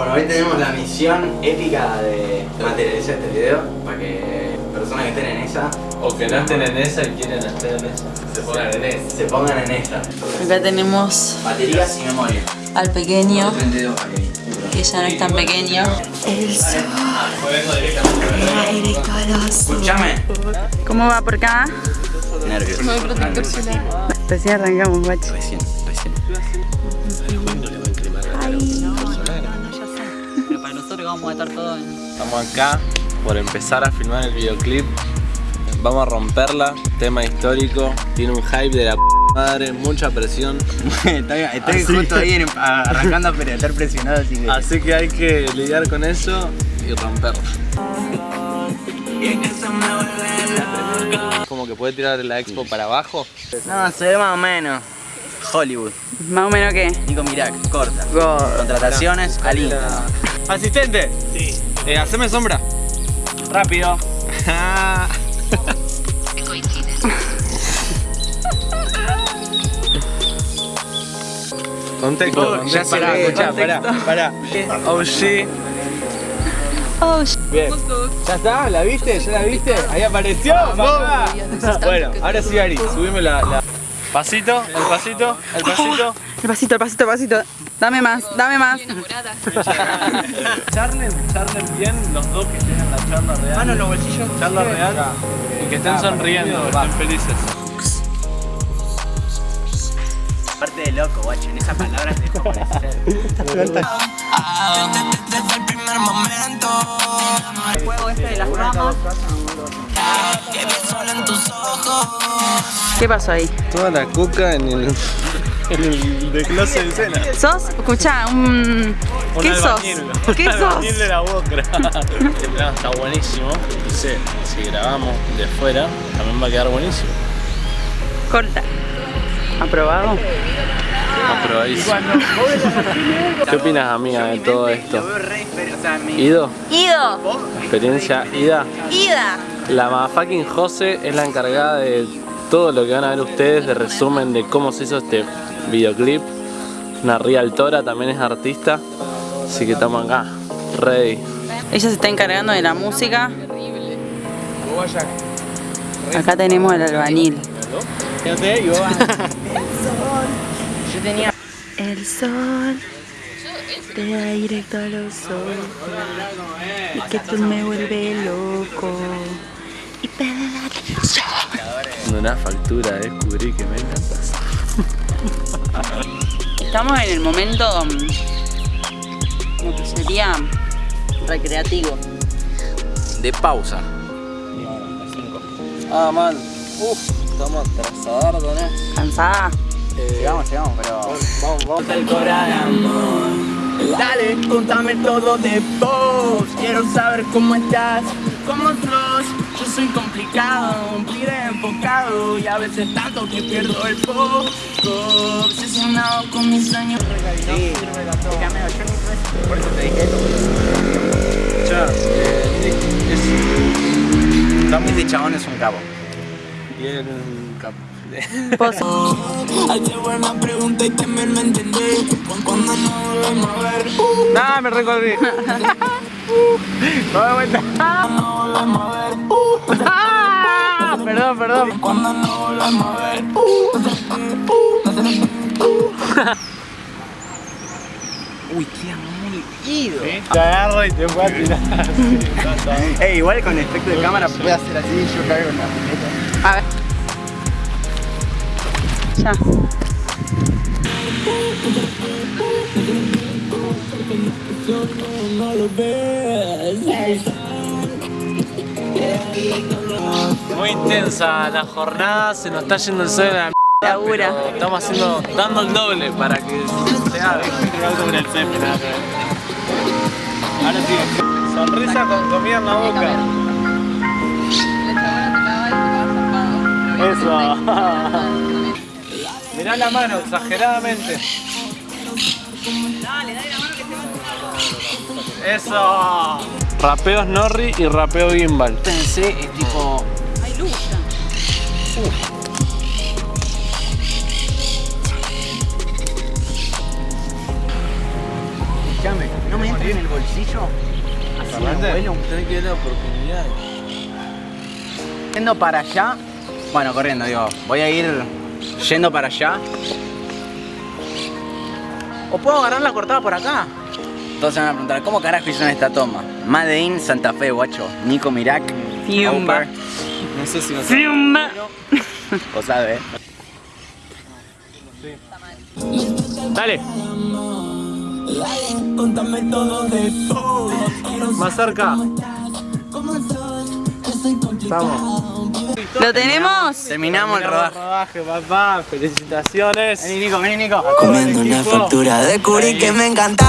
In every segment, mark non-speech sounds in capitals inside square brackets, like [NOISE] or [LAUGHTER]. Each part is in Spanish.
Bueno, hoy tenemos la misión épica de materializar este video para que personas que estén en esa O que no estén en esa y quieren estar en esa. Se pongan en esa. se pongan en esta. Acá tenemos Baterías y memoria. al pequeño, 32 baterías. que ya no es tan pequeño. El sol pega directo a los Escuchame. ¿Cómo va por acá? Nervios. Recién arrancamos, guacho. Recién, recién. Vamos a estar todos en... Estamos acá por empezar a filmar el videoclip. Vamos a romperla, tema histórico, tiene un hype de la p madre, mucha presión. [LAUGHS] estoy estoy Así justo que- ahí en- arrancando a estar presionado, así que... Así que hay que lidiar con eso y romperla. Como que puede tirar la expo para abajo. No, se ve más o menos. Hollywood. Más o menos que... Nico Mirac, corta. God. Contrataciones al. Asistente. Sí. Eh, haceme sombra. Rápido. [LAUGHS] Contexto, Oh, ya contexto. se Pará, escuchá, pará, contexto. pará. Oh shit. Oh, Bien. ¿Ya está? ¿La viste? ¿Ya la viste? Ahí apareció. papá. Bueno, ahora sí, Ari, subime la, la- Pasito, el pasito, el [LAUGHS] pasito. El pasito, el pasito, el pasito. Dame más, dame más. [LAUGHS] Charlen, charlen bien los dos que en la charla real. Mano en los bolsillos. Charla real. Y que estén sonriendo, estén felices. Parte de loco, guacho. En esas palabras te dejo parecer. El juego este de las ramas. ¿Qué pasó ahí? Toda la coca en el, el desglose de escena. ¿Sos? Escuchá, un... ¿Qué sos? [LAUGHS] ¿Qué sos? de la boca. [LAUGHS] Este plan está buenísimo. Y sé, si grabamos de fuera, también va a quedar buenísimo. Corta. ¿Aprobado? Aprobadísimo. ¿Qué opinas, amiga, de todo esto? ¿Ido? Ido. ¿Experiencia ida? Ida. La motherfucking Jose es la encargada de todo lo que van a ver ustedes, de resumen de cómo se hizo este videoclip. Una realtora también es artista, así que estamos acá, ready. Ella se está encargando de la música. Acá tenemos al albañil. El sol te da directo a los ojos y que tú me vuelve loco y pedaleate Una factura, descubrí que me encantas. Estamos en el momento mm, como que sería recreativo. De pausa. Ah, man, uff, estamos atrasados, ¿no? ¿Cansada? Llegamos, llegamos, pero... Vamos, vamos. Dale, contame todo de vos. Quiero saber cómo estás, cómo sos. Soy complicado, un pibe enfocado y a veces tanto que pierdo el foco. Obsesionado con mis sueños. Sí. Por eso te dije eso. Ya, eh, Nick, es... Este chabón es un capo. Y él un capo. Pozo. Hazte buena pregunta y también me entendés. Cuando no volvemos a ver, uh, ¡Ah, me recorrí! [LAUGHS] no volvemos a ver, uh, perdón, perdón. cuando no volvemos a ver, Uy, queda muy ido. Te agarro y te voy a tirar. [LAUGHS] Ey, igual con efecto de cámara puede hacer así y yo caigo en la pileta. A ver. Ya. No lo ves. Muy intensa la jornada, se nos está yendo el sol a la Labura. Estamos haciendo, dando el doble para que se haga. Ahora sí, sonrisa con comida en la boca. Eso. [LAUGHS] Mirá la mano, exageradamente. Eso. Rapeo Snorri y rapeo Gimbal. Pensé, es tipo... Escuchame, no me entra en el bolsillo. Así Fernández, vuelo. tenés que ver la oportunidad. Yendo para allá. Bueno, corriendo, digo. Voy a ir yendo para allá. O puedo agarrar la cortada por acá. Entonces me van a preguntar, ¿cómo carajo hicieron esta toma? Made in Santa Fe, guacho. Nico Mirac. Fiumba. No sé si no Fiumba. O sabe, ¿eh? Dale, Contame todo de vos. más cerca. Vamos. ¿Lo tenemos? Terminamos el rodaje. rodaje, papá. Felicitaciones. Vení, Nico, vení, Nico. Comiendo una factura de curi que me encanta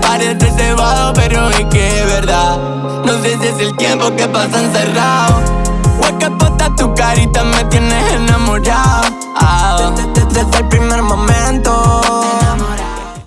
Parece cebado pero es que es verdad No sé si es el tiempo que pasa encerrado posta tu carita me tienes enamorado ah, Desde, desde el primer momento